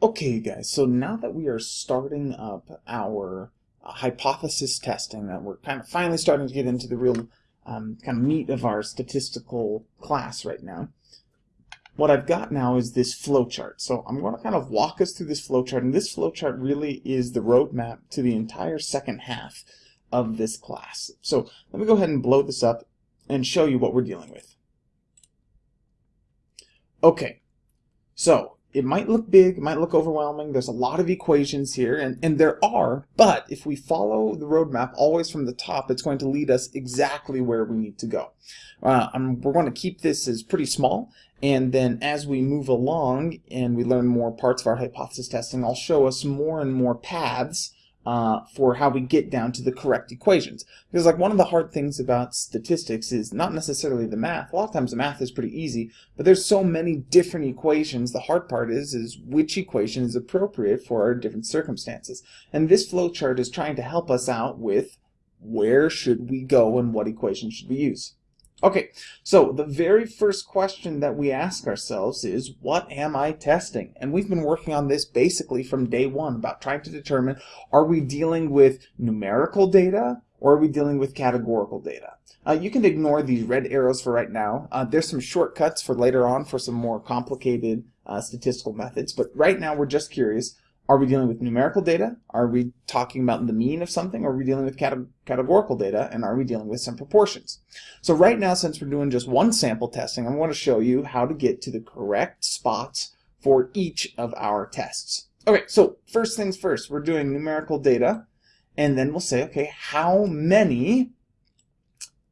Okay guys, so now that we are starting up our uh, hypothesis testing, that we're kind of finally starting to get into the real um, kind of meat of our statistical class right now, what I've got now is this flowchart. So I'm going to kind of walk us through this flowchart, and this flowchart really is the roadmap to the entire second half of this class. So let me go ahead and blow this up and show you what we're dealing with. Okay, so it might look big, it might look overwhelming, there's a lot of equations here, and, and there are, but if we follow the roadmap always from the top, it's going to lead us exactly where we need to go. Uh, we're going to keep this as pretty small, and then as we move along and we learn more parts of our hypothesis testing, I'll show us more and more paths uh, for how we get down to the correct equations. Because like one of the hard things about statistics is not necessarily the math. A lot of times the math is pretty easy, but there's so many different equations. The hard part is, is which equation is appropriate for our different circumstances. And this flowchart is trying to help us out with where should we go and what equation should we use. Okay, so the very first question that we ask ourselves is, what am I testing? And we've been working on this basically from day one about trying to determine, are we dealing with numerical data or are we dealing with categorical data? Uh, you can ignore these red arrows for right now. Uh, there's some shortcuts for later on for some more complicated uh, statistical methods, but right now we're just curious, are we dealing with numerical data? Are we talking about the mean of something? Or are we dealing with categorical data? And are we dealing with some proportions? So right now, since we're doing just one sample testing, I'm going to show you how to get to the correct spots for each of our tests. Okay, so first things first, we're doing numerical data. And then we'll say, okay, how many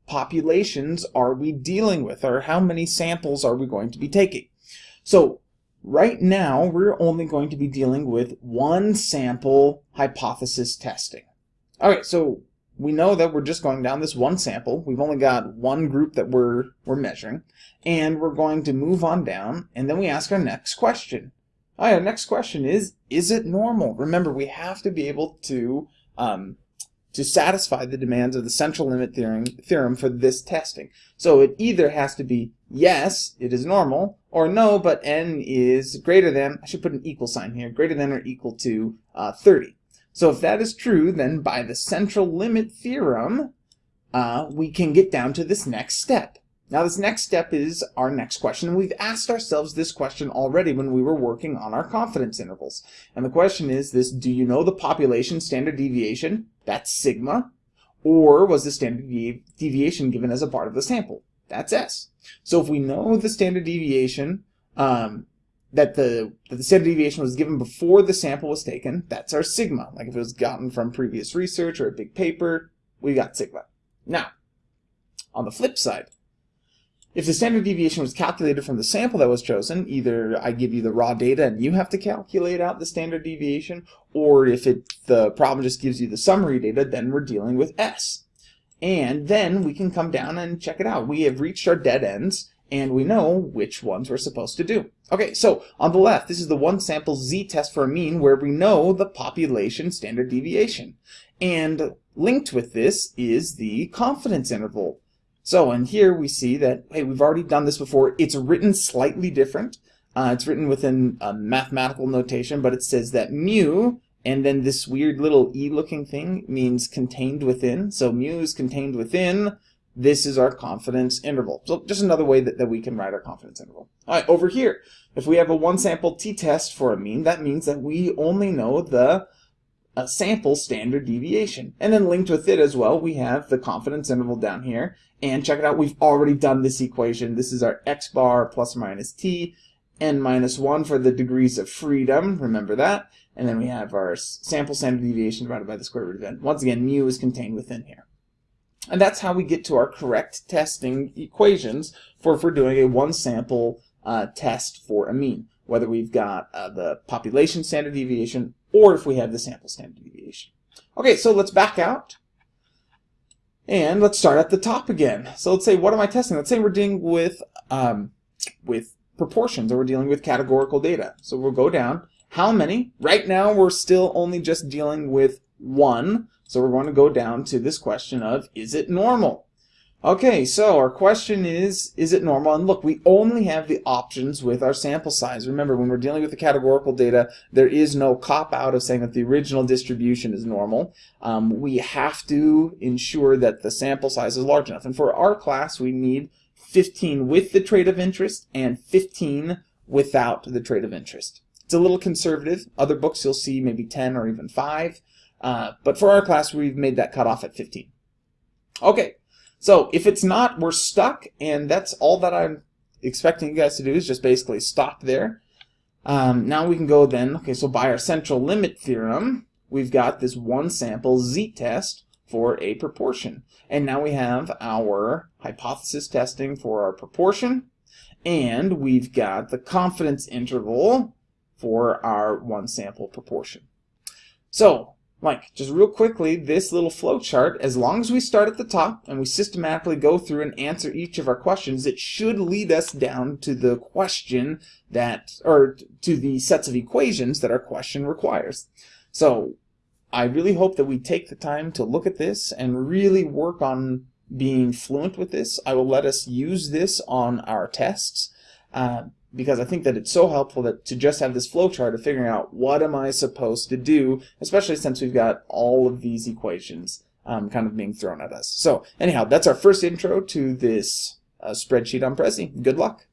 populations are we dealing with? Or how many samples are we going to be taking? So Right now, we're only going to be dealing with one sample hypothesis testing. Alright, so we know that we're just going down this one sample. We've only got one group that we're, we're measuring. And we're going to move on down, and then we ask our next question. Alright, our next question is, is it normal? Remember, we have to be able to um, to satisfy the demands of the central limit theorem, for this testing. So it either has to be yes, it is normal, or no, but n is greater than, I should put an equal sign here, greater than or equal to uh, 30. So if that is true, then by the central limit theorem, uh, we can get down to this next step. Now this next step is our next question. We've asked ourselves this question already when we were working on our confidence intervals. And the question is this, do you know the population standard deviation? That's sigma. Or was the standard deviation given as a part of the sample? That's S. So if we know the standard deviation, um, that the, that the standard deviation was given before the sample was taken, that's our sigma. Like if it was gotten from previous research or a big paper, we got sigma. Now, on the flip side, if the standard deviation was calculated from the sample that was chosen, either I give you the raw data and you have to calculate out the standard deviation, or if it, the problem just gives you the summary data, then we're dealing with S. And then we can come down and check it out. We have reached our dead ends, and we know which ones we're supposed to do. Okay, so on the left, this is the one sample z-test for a mean where we know the population standard deviation. And linked with this is the confidence interval so, and here we see that, hey, we've already done this before. It's written slightly different. Uh, it's written within a mathematical notation, but it says that mu, and then this weird little e-looking thing means contained within. So mu is contained within. This is our confidence interval. So just another way that, that we can write our confidence interval. All right, over here, if we have a one sample t-test for a mean, that means that we only know the a sample standard deviation. And then linked with it as well, we have the confidence interval down here. And check it out, we've already done this equation. This is our x bar plus minus t, n minus 1 for the degrees of freedom, remember that. And then we have our sample standard deviation divided by the square root of n. Once again, mu is contained within here. And that's how we get to our correct testing equations for if we're doing a one sample uh, test for a mean, whether we've got uh, the population standard deviation or if we have the sample standard deviation. Okay, so let's back out. And let's start at the top again. So let's say, what am I testing? Let's say we're dealing with, um, with proportions or we're dealing with categorical data. So we'll go down. How many? Right now we're still only just dealing with one. So we're going to go down to this question of, is it normal? Okay, so our question is, is it normal? And look, we only have the options with our sample size. Remember, when we're dealing with the categorical data, there is no cop-out of saying that the original distribution is normal. Um, we have to ensure that the sample size is large enough. And for our class, we need 15 with the trait of interest and 15 without the trait of interest. It's a little conservative. Other books you'll see maybe 10 or even 5. Uh, but for our class, we've made that cutoff at 15. Okay, so if it's not, we're stuck, and that's all that I'm expecting you guys to do is just basically stop there. Um, now we can go then, okay, so by our central limit theorem, we've got this one sample z-test for a proportion. And now we have our hypothesis testing for our proportion, and we've got the confidence interval for our one sample proportion. So Mike, just real quickly, this little flow chart, as long as we start at the top and we systematically go through and answer each of our questions, it should lead us down to the question that, or to the sets of equations that our question requires. So I really hope that we take the time to look at this and really work on being fluent with this. I will let us use this on our tests. Uh, because I think that it's so helpful that to just have this flowchart of figuring out what am I supposed to do, especially since we've got all of these equations um, kind of being thrown at us. So anyhow, that's our first intro to this uh, spreadsheet on Prezi. Good luck.